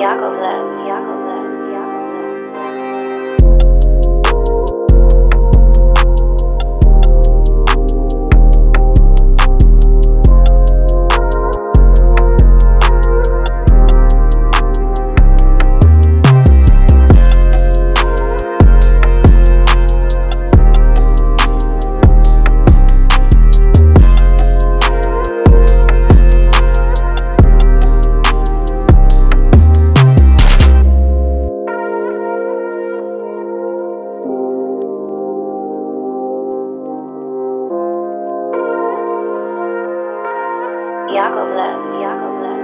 Yakovlev. Yakovlev. Yakovlev, Yakovlev,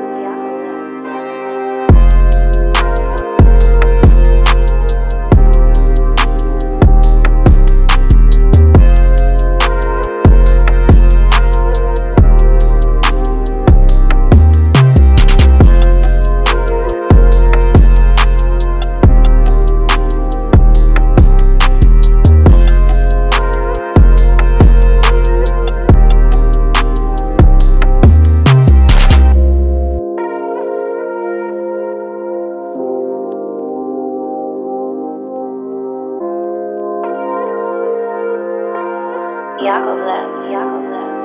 Yakovlev, Yakovlev,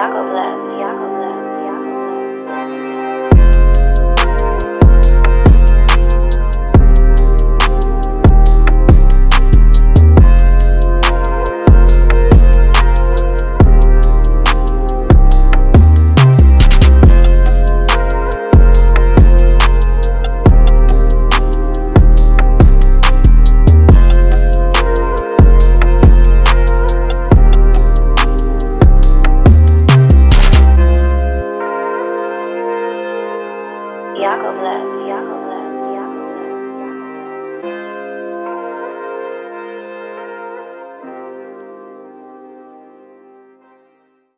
Yakovlev, Yakovlev. Yako Yakovlev.